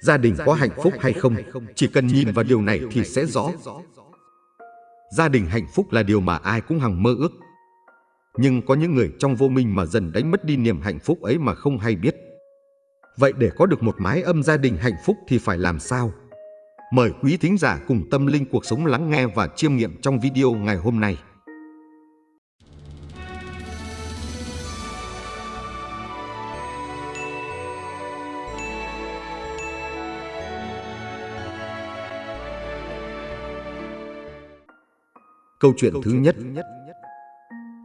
Gia đình có hạnh phúc hay không, chỉ cần nhìn vào điều này thì sẽ rõ. Gia đình hạnh phúc là điều mà ai cũng hằng mơ ước. Nhưng có những người trong vô minh mà dần đánh mất đi niềm hạnh phúc ấy mà không hay biết. Vậy để có được một mái âm gia đình hạnh phúc thì phải làm sao? Mời quý thính giả cùng tâm linh cuộc sống lắng nghe và chiêm nghiệm trong video ngày hôm nay. Câu chuyện thứ nhất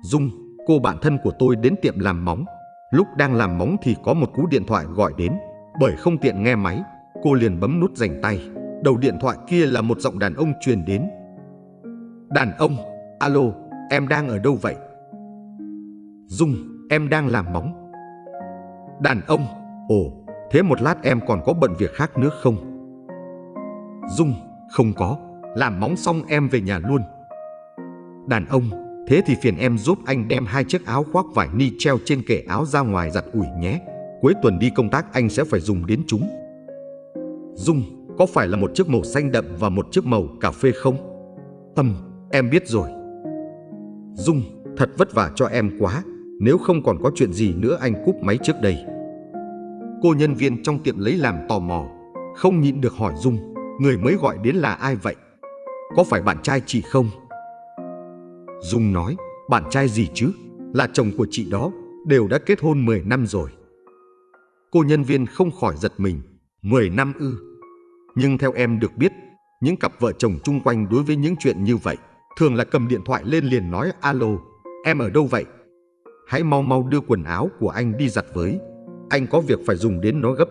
Dung, cô bạn thân của tôi đến tiệm làm móng. Lúc đang làm móng thì có một cú điện thoại gọi đến. Bởi không tiện nghe máy, cô liền bấm nút dành tay. Đầu điện thoại kia là một giọng đàn ông truyền đến. Đàn ông, alo, em đang ở đâu vậy? Dung, em đang làm móng. Đàn ông, ồ, thế một lát em còn có bận việc khác nữa không? Dung, không có, làm móng xong em về nhà luôn. Đàn ông, thế thì phiền em giúp anh đem hai chiếc áo khoác vải ni treo trên kệ áo ra ngoài giặt ủi nhé. Cuối tuần đi công tác anh sẽ phải dùng đến chúng. Dung, có phải là một chiếc màu xanh đậm và một chiếc màu cà phê không? Tâm, em biết rồi. Dung, thật vất vả cho em quá. Nếu không còn có chuyện gì nữa anh cúp máy trước đây. Cô nhân viên trong tiệm lấy làm tò mò, không nhịn được hỏi Dung, người mới gọi đến là ai vậy? Có phải bạn trai chị không? Dung nói, bạn trai gì chứ, là chồng của chị đó, đều đã kết hôn 10 năm rồi. Cô nhân viên không khỏi giật mình, 10 năm ư. Nhưng theo em được biết, những cặp vợ chồng chung quanh đối với những chuyện như vậy, thường là cầm điện thoại lên liền nói alo, em ở đâu vậy? Hãy mau mau đưa quần áo của anh đi giặt với, anh có việc phải dùng đến nó gấp.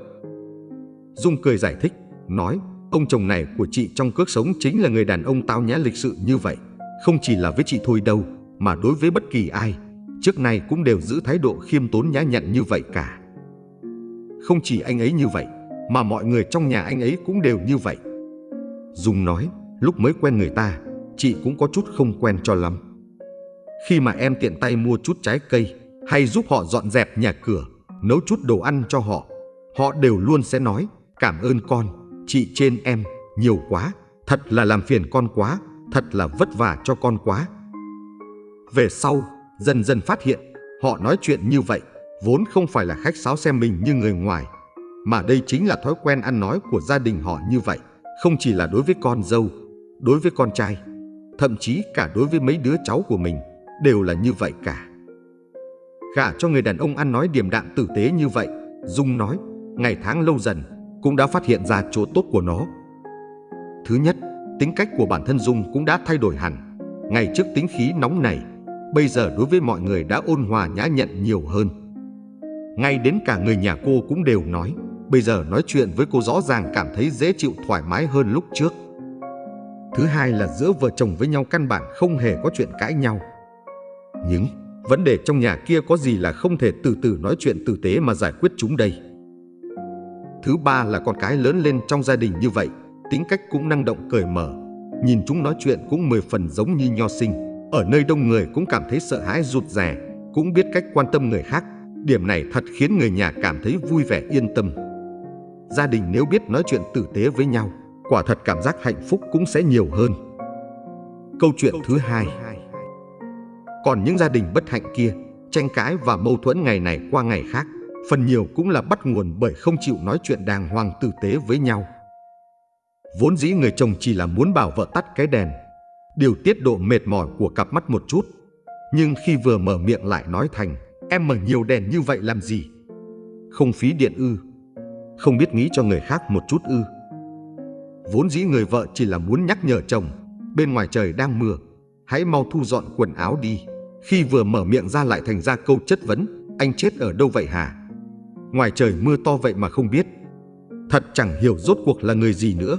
Dung cười giải thích, nói, ông chồng này của chị trong cước sống chính là người đàn ông tao nhã lịch sự như vậy. Không chỉ là với chị thôi đâu, mà đối với bất kỳ ai, trước nay cũng đều giữ thái độ khiêm tốn nhã nhặn như vậy cả. Không chỉ anh ấy như vậy, mà mọi người trong nhà anh ấy cũng đều như vậy. Dung nói, lúc mới quen người ta, chị cũng có chút không quen cho lắm. Khi mà em tiện tay mua chút trái cây, hay giúp họ dọn dẹp nhà cửa, nấu chút đồ ăn cho họ, họ đều luôn sẽ nói, cảm ơn con, chị trên em, nhiều quá, thật là làm phiền con quá, thật là vất vả cho con quá. Về sau, dần dần phát hiện, họ nói chuyện như vậy, vốn không phải là khách sáo xem mình như người ngoài, mà đây chính là thói quen ăn nói của gia đình họ như vậy, không chỉ là đối với con dâu, đối với con trai, thậm chí cả đối với mấy đứa cháu của mình, đều là như vậy cả. Gả cho người đàn ông ăn nói điềm đạm tử tế như vậy, Dung nói, ngày tháng lâu dần, cũng đã phát hiện ra chỗ tốt của nó. Thứ nhất, tính cách của bản thân Dung cũng đã thay đổi hẳn. Ngày trước tính khí nóng này, bây giờ đối với mọi người đã ôn hòa nhã nhặn nhiều hơn. Ngay đến cả người nhà cô cũng đều nói, bây giờ nói chuyện với cô rõ ràng cảm thấy dễ chịu thoải mái hơn lúc trước. Thứ hai là giữa vợ chồng với nhau căn bản không hề có chuyện cãi nhau. Nhưng vấn đề trong nhà kia có gì là không thể từ từ nói chuyện tử tế mà giải quyết chúng đây. Thứ ba là con cái lớn lên trong gia đình như vậy tính cách cũng năng động cởi mở. Nhìn chúng nói chuyện cũng mười phần giống như nho sinh. Ở nơi đông người cũng cảm thấy sợ hãi rụt rè, cũng biết cách quan tâm người khác. Điểm này thật khiến người nhà cảm thấy vui vẻ yên tâm. Gia đình nếu biết nói chuyện tử tế với nhau, quả thật cảm giác hạnh phúc cũng sẽ nhiều hơn. Câu chuyện thứ hai Còn những gia đình bất hạnh kia, tranh cãi và mâu thuẫn ngày này qua ngày khác, phần nhiều cũng là bắt nguồn bởi không chịu nói chuyện đàng hoàng tử tế với nhau. Vốn dĩ người chồng chỉ là muốn bảo vợ tắt cái đèn, điều tiết độ mệt mỏi của cặp mắt một chút. Nhưng khi vừa mở miệng lại nói thành, em mở nhiều đèn như vậy làm gì? Không phí điện ư? Không biết nghĩ cho người khác một chút ư? Vốn dĩ người vợ chỉ là muốn nhắc nhở chồng, bên ngoài trời đang mưa, hãy mau thu dọn quần áo đi. Khi vừa mở miệng ra lại thành ra câu chất vấn, anh chết ở đâu vậy hả? Ngoài trời mưa to vậy mà không biết. Thật chẳng hiểu rốt cuộc là người gì nữa.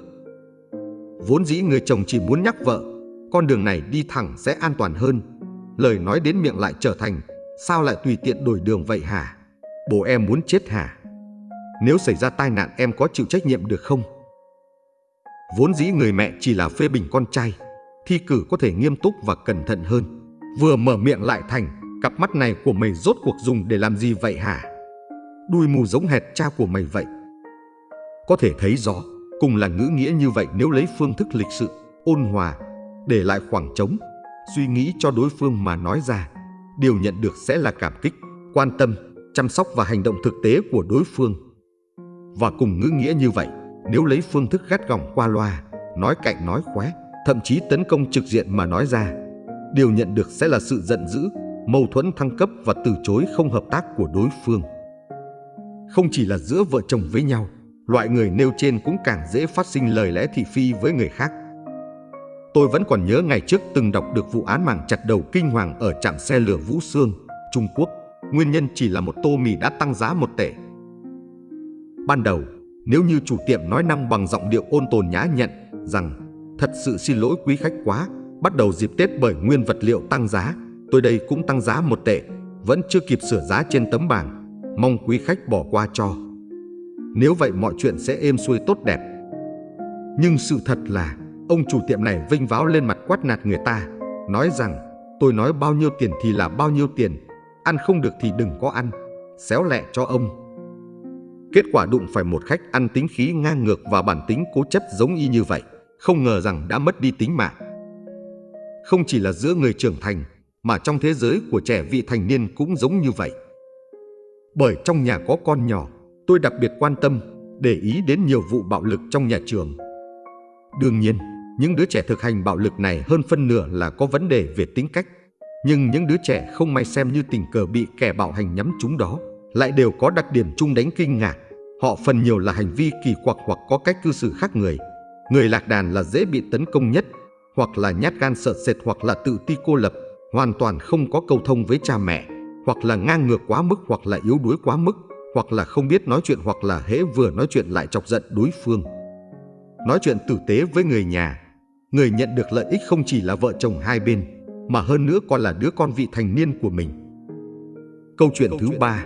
Vốn dĩ người chồng chỉ muốn nhắc vợ, con đường này đi thẳng sẽ an toàn hơn. Lời nói đến miệng lại trở thành, sao lại tùy tiện đổi đường vậy hả? Bố em muốn chết hả? Nếu xảy ra tai nạn em có chịu trách nhiệm được không? Vốn dĩ người mẹ chỉ là phê bình con trai, thi cử có thể nghiêm túc và cẩn thận hơn. Vừa mở miệng lại thành, cặp mắt này của mày rốt cuộc dùng để làm gì vậy hả? Đuôi mù giống hệt cha của mày vậy. Có thể thấy rõ, cùng là ngữ nghĩa như vậy nếu lấy phương thức lịch sự, ôn hòa, để lại khoảng trống, suy nghĩ cho đối phương mà nói ra, điều nhận được sẽ là cảm kích, quan tâm, chăm sóc và hành động thực tế của đối phương. Và cùng ngữ nghĩa như vậy, nếu lấy phương thức gắt gỏng qua loa, nói cạnh nói khóe, thậm chí tấn công trực diện mà nói ra, điều nhận được sẽ là sự giận dữ, mâu thuẫn thăng cấp và từ chối không hợp tác của đối phương. Không chỉ là giữa vợ chồng với nhau, loại người nêu trên cũng càng dễ phát sinh lời lẽ thị phi với người khác. Tôi vẫn còn nhớ ngày trước từng đọc được vụ án mạng chặt đầu kinh hoàng ở trạm xe lửa Vũ Sương, Trung Quốc. Nguyên nhân chỉ là một tô mì đã tăng giá một tệ. Ban đầu, nếu như chủ tiệm nói năng bằng giọng điệu ôn tồn nhã nhặn rằng thật sự xin lỗi quý khách quá, bắt đầu dịp Tết bởi nguyên vật liệu tăng giá, tôi đây cũng tăng giá một tệ, vẫn chưa kịp sửa giá trên tấm bảng, mong quý khách bỏ qua cho. Nếu vậy mọi chuyện sẽ êm xuôi tốt đẹp. Nhưng sự thật là ông chủ tiệm này vinh váo lên mặt quát nạt người ta, nói rằng tôi nói bao nhiêu tiền thì là bao nhiêu tiền, ăn không được thì đừng có ăn, xéo lẹ cho ông. Kết quả đụng phải một khách ăn tính khí ngang ngược và bản tính cố chấp giống y như vậy, không ngờ rằng đã mất đi tính mạng. Không chỉ là giữa người trưởng thành, mà trong thế giới của trẻ vị thành niên cũng giống như vậy. Bởi trong nhà có con nhỏ, tôi đặc biệt quan tâm, để ý đến nhiều vụ bạo lực trong nhà trường. Đương nhiên, những đứa trẻ thực hành bạo lực này hơn phân nửa là có vấn đề về tính cách. Nhưng những đứa trẻ không may xem như tình cờ bị kẻ bạo hành nhắm chúng đó, lại đều có đặc điểm chung đánh kinh ngạc. Họ phần nhiều là hành vi kỳ quặc hoặc có cách cư xử khác người. Người lạc đàn là dễ bị tấn công nhất, hoặc là nhát gan sợ sệt hoặc là tự ti cô lập, hoàn toàn không có câu thông với cha mẹ, hoặc là ngang ngược quá mức hoặc là yếu đuối quá mức, hoặc là không biết nói chuyện hoặc là hễ vừa nói chuyện lại chọc giận đối phương. Nói chuyện tử tế với người nhà, người nhận được lợi ích không chỉ là vợ chồng hai bên, mà hơn nữa còn là đứa con vị thành niên của mình. Câu chuyện thứ ba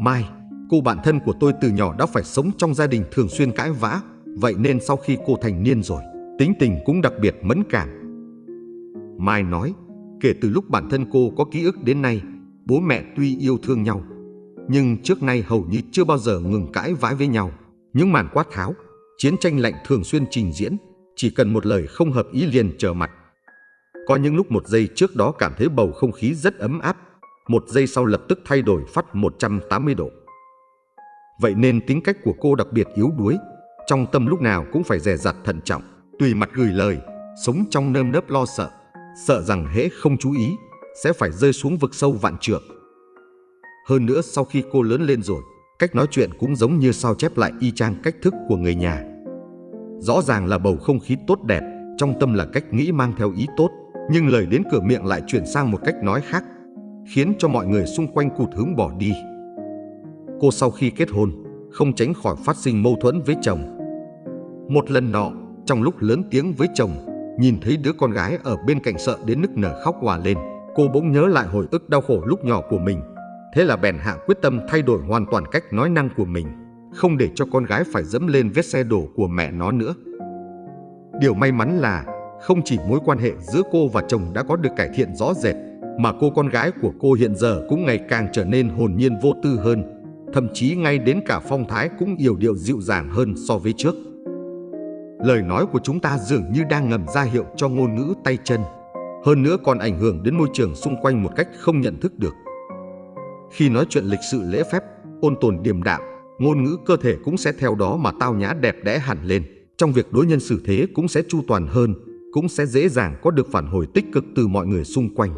Mai, cô bạn thân của tôi từ nhỏ đã phải sống trong gia đình thường xuyên cãi vã, vậy nên sau khi cô thành niên rồi, tính tình cũng đặc biệt mẫn cảm. Mai nói, kể từ lúc bản thân cô có ký ức đến nay, bố mẹ tuy yêu thương nhau, nhưng trước nay hầu như chưa bao giờ ngừng cãi vã với nhau. Những màn quát tháo, chiến tranh lạnh thường xuyên trình diễn, chỉ cần một lời không hợp ý liền trở mặt. Có những lúc một giây trước đó cảm thấy bầu không khí rất ấm áp, một giây sau lập tức thay đổi phát 180 độ. Vậy nên tính cách của cô đặc biệt yếu đuối, trong tâm lúc nào cũng phải dè dặt thận trọng, tùy mặt gửi lời, sống trong nơm nớp lo sợ, sợ rằng hễ không chú ý sẽ phải rơi xuống vực sâu vạn trượng. Hơn nữa sau khi cô lớn lên rồi, cách nói chuyện cũng giống như sao chép lại y chang cách thức của người nhà. Rõ ràng là bầu không khí tốt đẹp, trong tâm là cách nghĩ mang theo ý tốt, nhưng lời đến cửa miệng lại chuyển sang một cách nói khác, khiến cho mọi người xung quanh cụt hứng bỏ đi. Cô sau khi kết hôn, không tránh khỏi phát sinh mâu thuẫn với chồng. Một lần nọ, trong lúc lớn tiếng với chồng, nhìn thấy đứa con gái ở bên cạnh sợ đến nức nở khóc hòa lên, cô bỗng nhớ lại hồi ức đau khổ lúc nhỏ của mình. Thế là bèn hạ quyết tâm thay đổi hoàn toàn cách nói năng của mình, không để cho con gái phải dẫm lên vết xe đổ của mẹ nó nữa. Điều may mắn là không chỉ mối quan hệ giữa cô và chồng đã có được cải thiện rõ rệt, mà cô con gái của cô hiện giờ cũng ngày càng trở nên hồn nhiên vô tư hơn, thậm chí ngay đến cả phong thái cũng yểu điệu dịu dàng hơn so với trước. Lời nói của chúng ta dường như đang ngầm ra hiệu cho ngôn ngữ tay chân, hơn nữa còn ảnh hưởng đến môi trường xung quanh một cách không nhận thức được. Khi nói chuyện lịch sự lễ phép, ôn tồn điềm đạm, ngôn ngữ cơ thể cũng sẽ theo đó mà tao nhã đẹp đẽ hẳn lên. Trong việc đối nhân xử thế cũng sẽ chu toàn hơn, cũng sẽ dễ dàng có được phản hồi tích cực từ mọi người xung quanh.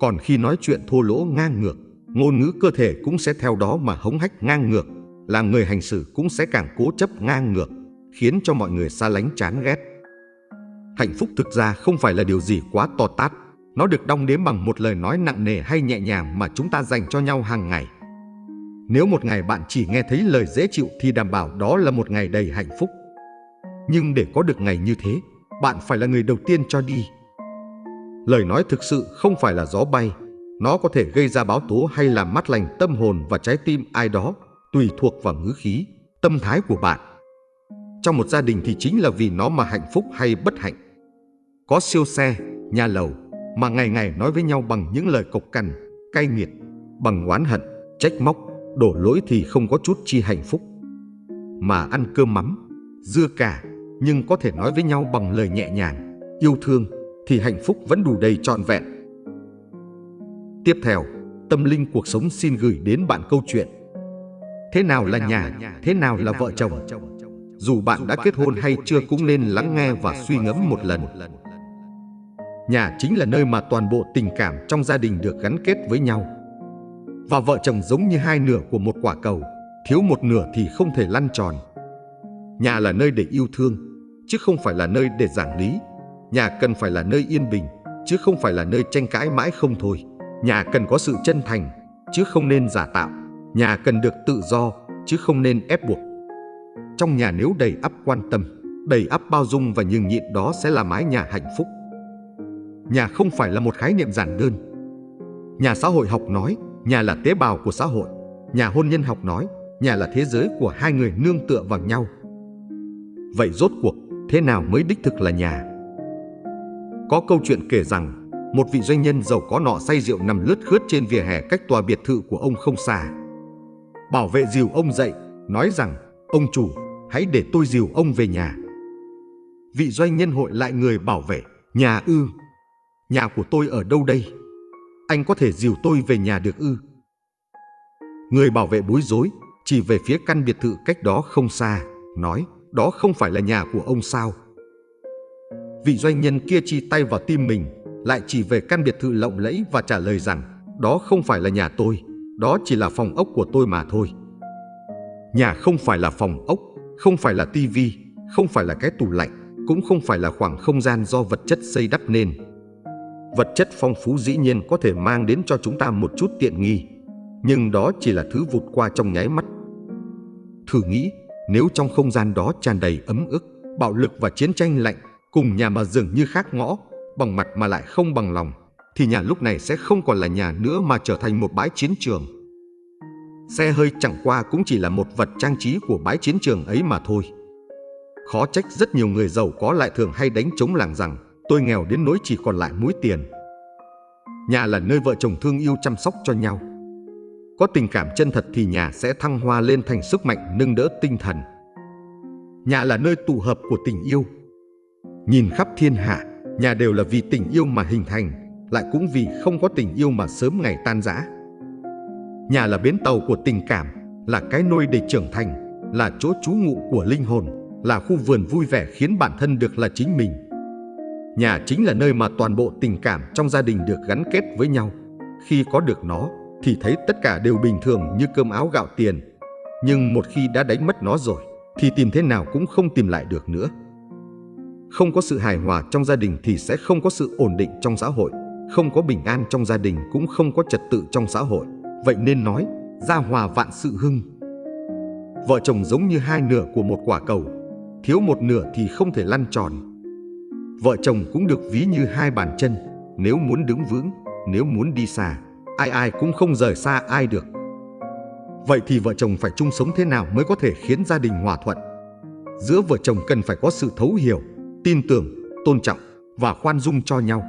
Còn khi nói chuyện thô lỗ ngang ngược, ngôn ngữ cơ thể cũng sẽ theo đó mà hống hách ngang ngược, làm người hành xử cũng sẽ càng cố chấp ngang ngược, khiến cho mọi người xa lánh chán ghét. Hạnh phúc thực ra không phải là điều gì quá to tát, nó được đong đếm bằng một lời nói nặng nề hay nhẹ nhàng mà chúng ta dành cho nhau hàng ngày. Nếu một ngày bạn chỉ nghe thấy lời dễ chịu thì đảm bảo đó là một ngày đầy hạnh phúc. Nhưng để có được ngày như thế, bạn phải là người đầu tiên cho đi. Lời nói thực sự không phải là gió bay, nó có thể gây ra báo tố hay làm mát lành tâm hồn và trái tim ai đó, tùy thuộc vào ngữ khí, tâm thái của bạn. Trong một gia đình thì chính là vì nó mà hạnh phúc hay bất hạnh. Có siêu xe, nhà lầu mà ngày ngày nói với nhau bằng những lời cộc cằn, cay nghiệt, bằng oán hận, trách móc, đổ lỗi thì không có chút chi hạnh phúc. mà ăn cơm mắm, dưa cà, nhưng có thể nói với nhau bằng lời nhẹ nhàng, yêu thương, thì hạnh phúc vẫn đủ đầy trọn vẹn. Tiếp theo, tâm linh cuộc sống xin gửi đến bạn câu chuyện Thế nào là nhà, thế nào là vợ chồng? Dù bạn đã kết hôn hay chưa cũng nên lắng nghe và suy ngẫm một lần. Nhà chính là nơi mà toàn bộ tình cảm trong gia đình được gắn kết với nhau. Và vợ chồng giống như hai nửa của một quả cầu, thiếu một nửa thì không thể lăn tròn. Nhà là nơi để yêu thương, chứ không phải là nơi để giảng lý. Nhà cần phải là nơi yên bình, chứ không phải là nơi tranh cãi mãi không thôi. Nhà cần có sự chân thành, chứ không nên giả tạo. Nhà cần được tự do, chứ không nên ép buộc. Trong nhà nếu đầy ắp quan tâm, đầy ắp bao dung và nhường nhịn đó sẽ là mái nhà hạnh phúc. Nhà không phải là một khái niệm giản đơn. Nhà xã hội học nói, nhà là tế bào của xã hội. Nhà hôn nhân học nói, nhà là thế giới của hai người nương tựa vào nhau. Vậy rốt cuộc, thế nào mới đích thực là nhà? Có câu chuyện kể rằng, một vị doanh nhân giàu có nọ say rượu nằm lướt khướt trên vỉa hè cách tòa biệt thự của ông không xa. Bảo vệ dìu ông dậy, nói rằng, ông chủ, hãy để tôi dìu ông về nhà. Vị doanh nhân hội lại người bảo vệ, nhà ư, nhà của tôi ở đâu đây? Anh có thể dìu tôi về nhà được ư? Người bảo vệ bối rối, chỉ về phía căn biệt thự cách đó không xa, nói, đó không phải là nhà của ông sao? Vị doanh nhân kia chi tay vào tim mình, lại chỉ về căn biệt thự lộng lẫy và trả lời rằng, đó không phải là nhà tôi, đó chỉ là phòng ốc của tôi mà thôi. Nhà không phải là phòng ốc, không phải là tivi, không phải là cái tủ lạnh, cũng không phải là khoảng không gian do vật chất xây đắp nên. Vật chất phong phú dĩ nhiên có thể mang đến cho chúng ta một chút tiện nghi, nhưng đó chỉ là thứ vụt qua trong nháy mắt. Thử nghĩ, nếu trong không gian đó tràn đầy ấm ức, bạo lực và chiến tranh lạnh, cùng nhà mà dường như khác ngõ, bằng mặt mà lại không bằng lòng, thì nhà lúc này sẽ không còn là nhà nữa mà trở thành một bãi chiến trường. Xe hơi chẳng qua cũng chỉ là một vật trang trí của bãi chiến trường ấy mà thôi. Khó trách rất nhiều người giàu có lại thường hay đánh chống làng rằng tôi nghèo đến nỗi chỉ còn lại mũi tiền. Nhà là nơi vợ chồng thương yêu chăm sóc cho nhau. Có tình cảm chân thật thì nhà sẽ thăng hoa lên thành sức mạnh nâng đỡ tinh thần. Nhà là nơi tụ hợp của tình yêu. Nhìn khắp thiên hạ, nhà đều là vì tình yêu mà hình thành, lại cũng vì không có tình yêu mà sớm ngày tan rã. Nhà là bến tàu của tình cảm, là cái nôi để trưởng thành, là chỗ trú ngụ của linh hồn, là khu vườn vui vẻ khiến bản thân được là chính mình. Nhà chính là nơi mà toàn bộ tình cảm trong gia đình được gắn kết với nhau. Khi có được nó, thì thấy tất cả đều bình thường như cơm áo gạo tiền. Nhưng một khi đã đánh mất nó rồi, thì tìm thế nào cũng không tìm lại được nữa. Không có sự hài hòa trong gia đình thì sẽ không có sự ổn định trong xã hội. Không có bình an trong gia đình cũng không có trật tự trong xã hội. Vậy nên nói, gia hòa vạn sự hưng. Vợ chồng giống như hai nửa của một quả cầu, thiếu một nửa thì không thể lăn tròn. Vợ chồng cũng được ví như hai bàn chân, nếu muốn đứng vững, nếu muốn đi xa, ai ai cũng không rời xa ai được. Vậy thì vợ chồng phải chung sống thế nào mới có thể khiến gia đình hòa thuận? Giữa vợ chồng cần phải có sự thấu hiểu, tin tưởng, tôn trọng và khoan dung cho nhau.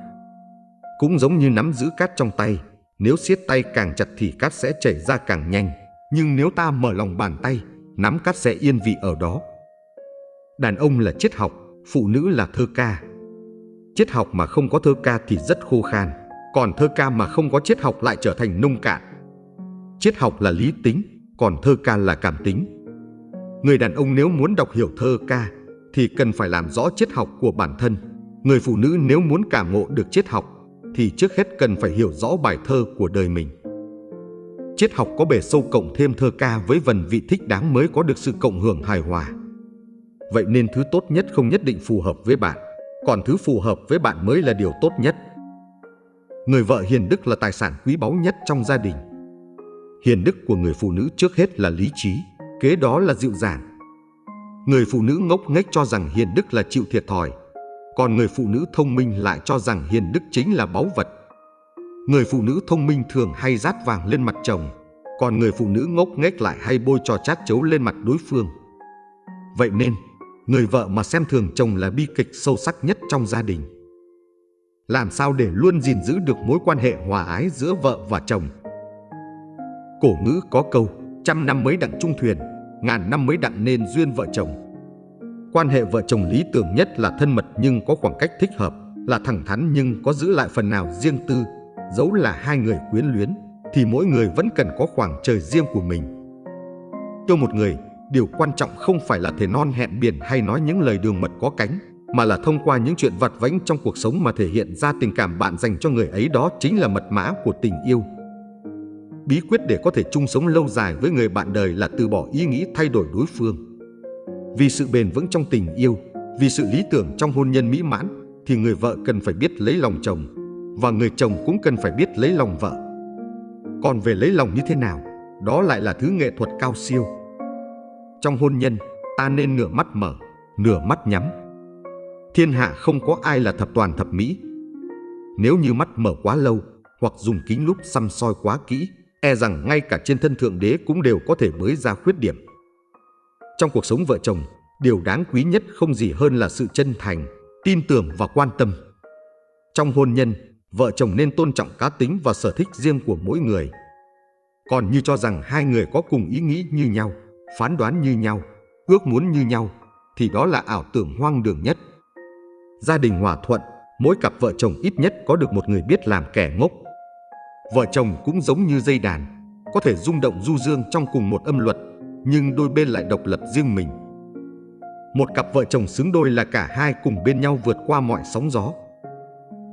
Cũng giống như nắm giữ cát trong tay, nếu siết tay càng chặt thì cát sẽ chảy ra càng nhanh, nhưng nếu ta mở lòng bàn tay, nắm cát sẽ yên vị ở đó. Đàn ông là triết học, phụ nữ là thơ ca. Triết học mà không có thơ ca thì rất khô khan, còn thơ ca mà không có triết học lại trở thành nông cạn. Triết học là lý tính, còn thơ ca là cảm tính. Người đàn ông nếu muốn đọc hiểu thơ ca thì cần phải làm rõ triết học của bản thân. Người phụ nữ nếu muốn cảm ngộ được triết học thì trước hết cần phải hiểu rõ bài thơ của đời mình. Triết học có bề sâu cộng thêm thơ ca với vần vị thích đáng mới có được sự cộng hưởng hài hòa. Vậy nên thứ tốt nhất không nhất định phù hợp với bạn, còn thứ phù hợp với bạn mới là điều tốt nhất. Người vợ hiền đức là tài sản quý báu nhất trong gia đình. Hiền đức của người phụ nữ trước hết là lý trí, kế đó là dịu dàng. Người phụ nữ ngốc nghếch cho rằng hiền đức là chịu thiệt thòi, còn người phụ nữ thông minh lại cho rằng hiền đức chính là báu vật. Người phụ nữ thông minh thường hay rát vàng lên mặt chồng, còn người phụ nữ ngốc nghếch lại hay bôi trò chát chấu lên mặt đối phương. Vậy nên, người vợ mà xem thường chồng là bi kịch sâu sắc nhất trong gia đình. Làm sao để luôn gìn giữ được mối quan hệ hòa ái giữa vợ và chồng? Cổ ngữ có câu, trăm năm mới đặng chung thuyền, ngàn năm mới đặng nên duyên vợ chồng. Quan hệ vợ chồng lý tưởng nhất là thân mật nhưng có khoảng cách thích hợp, là thẳng thắn nhưng có giữ lại phần nào riêng tư. Dẫu là hai người quyến luyến, thì mỗi người vẫn cần có khoảng trời riêng của mình. Cho một người, điều quan trọng không phải là thể non hẹn biển hay nói những lời đường mật có cánh, mà là thông qua những chuyện vặt vãnh trong cuộc sống mà thể hiện ra tình cảm bạn dành cho người ấy đó chính là mật mã của tình yêu. Bí quyết để có thể chung sống lâu dài với người bạn đời là từ bỏ ý nghĩ thay đổi đối phương. Vì sự bền vững trong tình yêu, vì sự lý tưởng trong hôn nhân mỹ mãn, thì người vợ cần phải biết lấy lòng chồng, và người chồng cũng cần phải biết lấy lòng vợ. Còn về lấy lòng như thế nào, đó lại là thứ nghệ thuật cao siêu. Trong hôn nhân, ta nên nửa mắt mở, nửa mắt nhắm. Thiên hạ không có ai là thập toàn thập mỹ. Nếu như mắt mở quá lâu, hoặc dùng kính lúp xăm soi quá kỹ, e rằng ngay cả trên thân Thượng Đế cũng đều có thể mới ra khuyết điểm. Trong cuộc sống vợ chồng, điều đáng quý nhất không gì hơn là sự chân thành, tin tưởng và quan tâm. Trong hôn nhân, vợ chồng nên tôn trọng cá tính và sở thích riêng của mỗi người. Còn như cho rằng hai người có cùng ý nghĩ như nhau, phán đoán như nhau, ước muốn như nhau, thì đó là ảo tưởng hoang đường nhất. Gia đình hòa thuận, mỗi cặp vợ chồng ít nhất có được một người biết làm kẻ ngốc, Vợ chồng cũng giống như dây đàn, có thể rung động du dương trong cùng một âm luật, nhưng đôi bên lại độc lập riêng mình. Một cặp vợ chồng xứng đôi là cả hai cùng bên nhau vượt qua mọi sóng gió.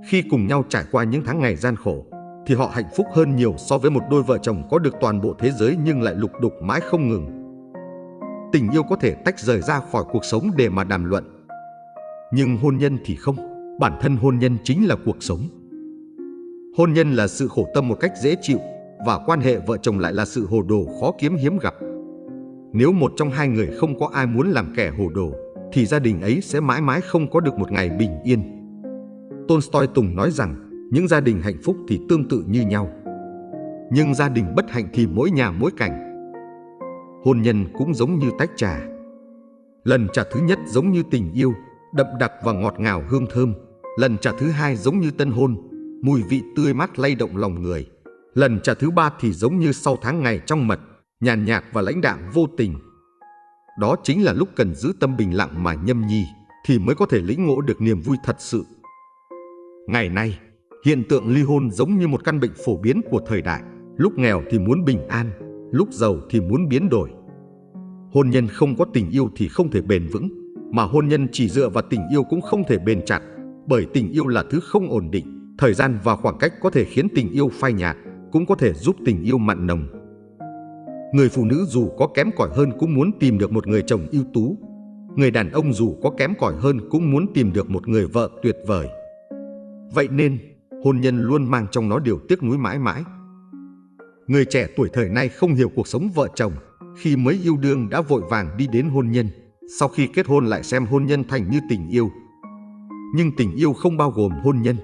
Khi cùng nhau trải qua những tháng ngày gian khổ, thì họ hạnh phúc hơn nhiều so với một đôi vợ chồng có được toàn bộ thế giới nhưng lại lục đục mãi không ngừng. Tình yêu có thể tách rời ra khỏi cuộc sống để mà đàm luận. Nhưng hôn nhân thì không, bản thân hôn nhân chính là cuộc sống. Hôn nhân là sự khổ tâm một cách dễ chịu và quan hệ vợ chồng lại là sự hồ đồ khó kiếm hiếm gặp. Nếu một trong hai người không có ai muốn làm kẻ hồ đồ, thì gia đình ấy sẽ mãi mãi không có được một ngày bình yên. Tolstoy Tùng nói rằng, những gia đình hạnh phúc thì tương tự như nhau. Nhưng gia đình bất hạnh thì mỗi nhà mỗi cảnh. Hôn nhân cũng giống như tách trà. Lần trà thứ nhất giống như tình yêu, đậm đặc và ngọt ngào hương thơm. Lần trà thứ hai giống như tân hôn, mùi vị tươi mát lay động lòng người. Lần trà thứ ba thì giống như sau tháng ngày trong mật, nhàn nhạt và lãnh đạm vô tình. Đó chính là lúc cần giữ tâm bình lặng mà nhâm nhi, thì mới có thể lĩnh ngộ được niềm vui thật sự. Ngày nay, hiện tượng ly hôn giống như một căn bệnh phổ biến của thời đại. Lúc nghèo thì muốn bình an, lúc giàu thì muốn biến đổi. Hôn nhân không có tình yêu thì không thể bền vững, mà hôn nhân chỉ dựa vào tình yêu cũng không thể bền chặt, bởi tình yêu là thứ không ổn định. Thời gian và khoảng cách có thể khiến tình yêu phai nhạt, cũng có thể giúp tình yêu mặn nồng. Người phụ nữ dù có kém cỏi hơn cũng muốn tìm được một người chồng ưu tú. Người đàn ông dù có kém cỏi hơn cũng muốn tìm được một người vợ tuyệt vời. Vậy nên, hôn nhân luôn mang trong nó điều tiếc nuối mãi mãi. Người trẻ tuổi thời nay không hiểu cuộc sống vợ chồng, khi mới yêu đương đã vội vàng đi đến hôn nhân, sau khi kết hôn lại xem hôn nhân thành như tình yêu. Nhưng tình yêu không bao gồm hôn nhân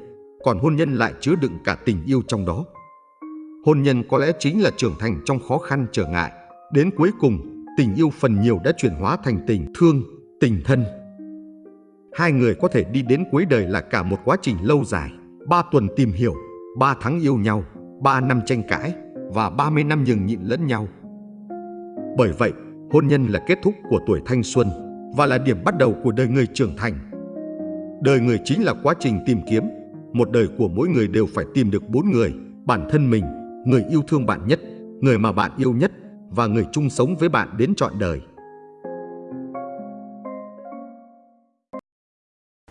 còn hôn nhân lại chứa đựng cả tình yêu trong đó. Hôn nhân có lẽ chính là trưởng thành trong khó khăn trở ngại. Đến cuối cùng, tình yêu phần nhiều đã chuyển hóa thành tình thương, tình thân. Hai người có thể đi đến cuối đời là cả một quá trình lâu dài, ba tuần tìm hiểu, ba tháng yêu nhau, ba năm tranh cãi và ba mươi năm nhường nhịn lẫn nhau. Bởi vậy, hôn nhân là kết thúc của tuổi thanh xuân và là điểm bắt đầu của đời người trưởng thành. Đời người chính là quá trình tìm kiếm, một đời của mỗi người đều phải tìm được bốn người, bản thân mình, người yêu thương bạn nhất, người mà bạn yêu nhất và người chung sống với bạn đến trọn đời.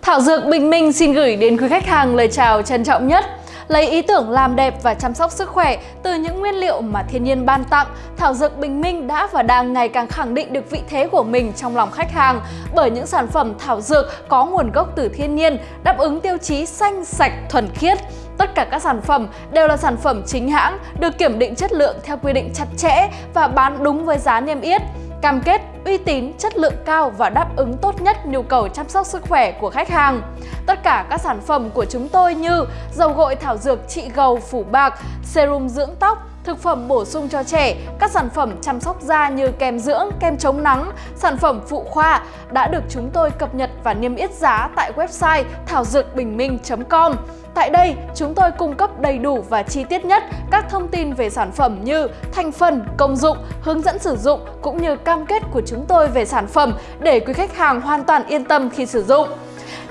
Thảo Dược Bình Minh xin gửi đến quý khách hàng lời chào trân trọng nhất lấy ý tưởng làm đẹp và chăm sóc sức khỏe từ những nguyên liệu mà thiên nhiên ban tặng, Thảo Dược Bình Minh đã và đang ngày càng khẳng định được vị thế của mình trong lòng khách hàng bởi những sản phẩm thảo dược có nguồn gốc từ thiên nhiên, đáp ứng tiêu chí xanh, sạch, thuần khiết. Tất cả các sản phẩm đều là sản phẩm chính hãng, được kiểm định chất lượng theo quy định chặt chẽ và bán đúng với giá niêm yết cam kết uy tín, chất lượng cao và đáp ứng tốt nhất nhu cầu chăm sóc sức khỏe của khách hàng. Tất cả các sản phẩm của chúng tôi như dầu gội thảo dược trị gầu phủ bạc, serum dưỡng tóc, thực phẩm bổ sung cho trẻ, các sản phẩm chăm sóc da như kem dưỡng, kem chống nắng, sản phẩm phụ khoa đã được chúng tôi cập nhật và niêm yết giá tại website thảo dược bình minh.com. Tại đây, chúng tôi cung cấp đầy đủ và chi tiết nhất các thông tin về sản phẩm như thành phần, công dụng, hướng dẫn sử dụng cũng như cam kết của chúng tôi về sản phẩm để quý khách hàng hoàn toàn yên tâm khi sử dụng.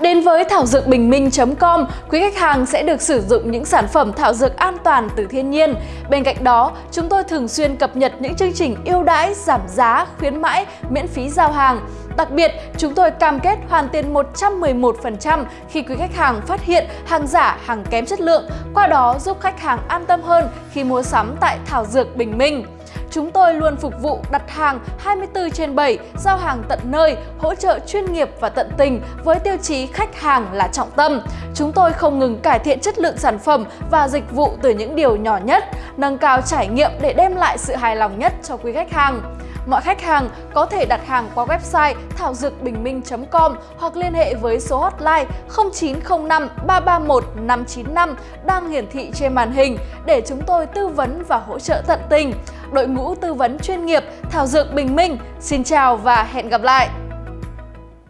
Đến với thảo dược bình minh.com, quý khách hàng sẽ được sử dụng những sản phẩm thảo dược an toàn từ thiên nhiên. Bên cạnh đó, chúng tôi thường xuyên cập nhật những chương trình ưu đãi, giảm giá, khuyến mãi, miễn phí giao hàng. Đặc biệt, chúng tôi cam kết hoàn tiền 111% khi quý khách hàng phát hiện hàng giả, hàng kém chất lượng, qua đó giúp khách hàng an tâm hơn khi mua sắm tại Thảo Dược Bình Minh. Chúng tôi luôn phục vụ đặt hàng 24 trên 7, giao hàng tận nơi, hỗ trợ chuyên nghiệp và tận tình với tiêu chí khách hàng là trọng tâm. Chúng tôi không ngừng cải thiện chất lượng sản phẩm và dịch vụ từ những điều nhỏ nhất, nâng cao trải nghiệm để đem lại sự hài lòng nhất cho quý khách hàng. Mọi khách hàng có thể đặt hàng qua website thảo dược bình minh.com hoặc liên hệ với số hotline 0905 331 595 đang hiển thị trên màn hình để chúng tôi tư vấn và hỗ trợ tận tình. Đội ngũ tư vấn chuyên nghiệp Thảo Dược Bình Minh, xin chào và hẹn gặp lại!